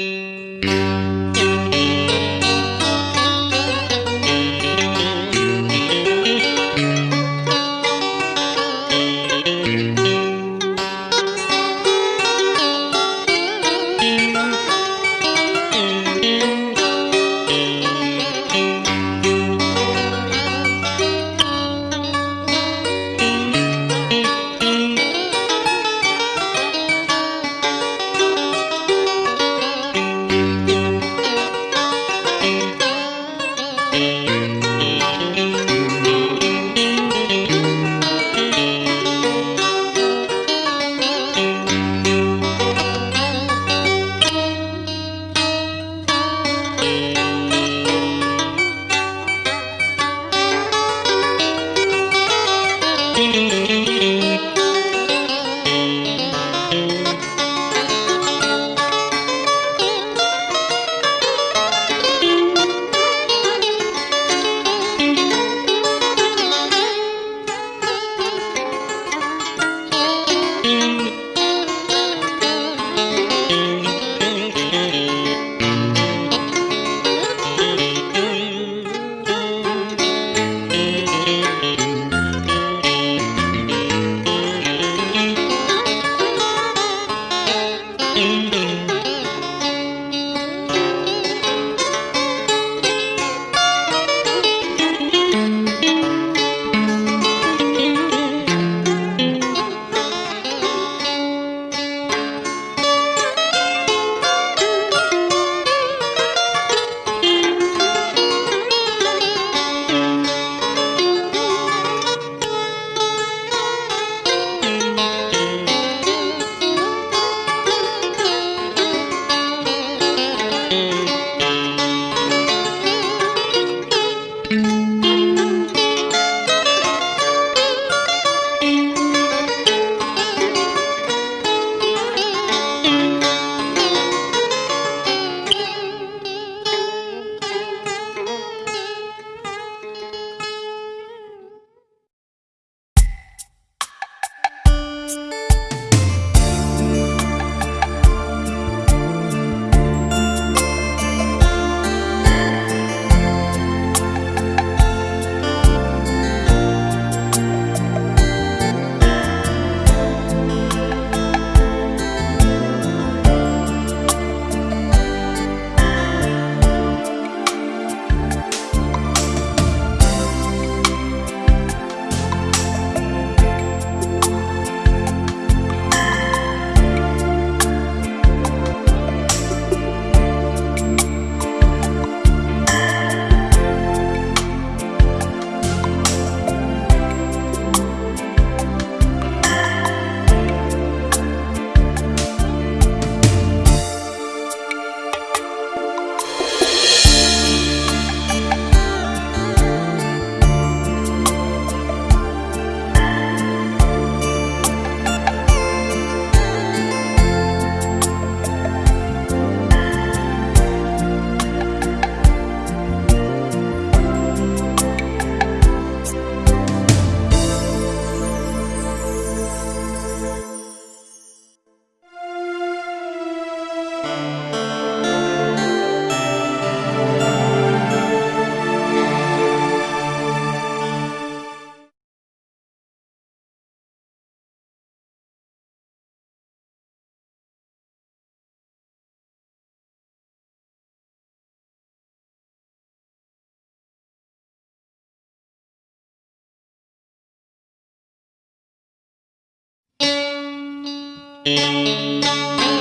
Música Música